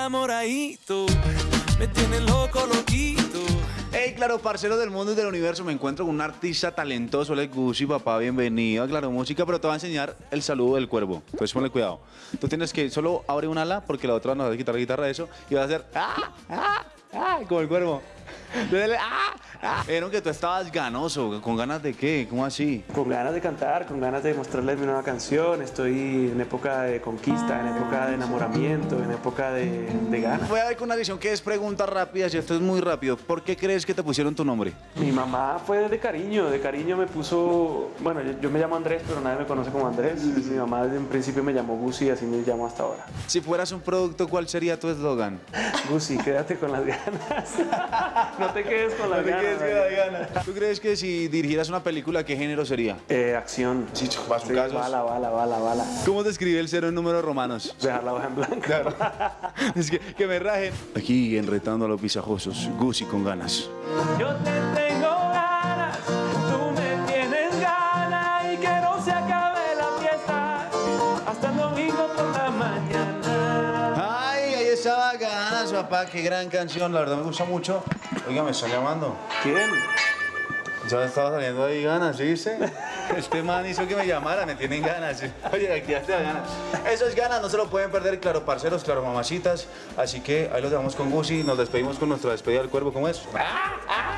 enamoradito, me tiene loco, loquito. Hey, claro, parcero del mundo y del universo, me encuentro con un artista talentoso, él es Gucci, papá, bienvenido a Claro Música, pero te va a enseñar el saludo del cuervo, entonces ponle cuidado. Tú tienes que solo abre un ala, porque la otra no vas a quitar la guitarra de eso, y vas a hacer ah, ah, ah, como el cuervo. Ah, ah. Vieron que tú estabas ganoso, ¿con ganas de qué? ¿Cómo así? Con ganas de cantar, con ganas de mostrarles mi nueva canción. Estoy en época de conquista, en época de enamoramiento, en época de, de ganas. Voy a ver con una edición que es preguntas rápidas y esto es muy rápido. ¿Por qué crees que te pusieron tu nombre? Mi mamá fue de cariño, de cariño me puso, bueno, yo, yo me llamo Andrés, pero nadie me conoce como Andrés. Mi mamá desde un principio me llamó Gusi y así me llamo hasta ahora. Si fueras un producto, ¿cuál sería tu eslogan? Gusi, quédate con las ganas. no te quedes con las ganas. ¿Tú crees que si dirigieras una película, qué género sería? Eh, acción. Chicho, Sí, bala, bala, bala, bala. ¿Cómo describe el cero en números romanos? Dejar la hoja en blanco. es que, que me rajen. Aquí enretando a los pisajosos, Gucci con ganas. Yo te tengo papá, qué gran canción, la verdad me gusta mucho. Oiga, me está llamando. ¿Quién? Ya estaba saliendo ahí ganas, ¿sí viste? Este man hizo que me llamara, me tienen ganas. ¿sí? Oye, aquí ya ganas. Eso es ganas, no se lo pueden perder, claro, parceros, claro, mamacitas. Así que ahí los dejamos con Gucci, nos despedimos con nuestra despedida del cuervo, ¿cómo es? ¡Ah! ¡Ah!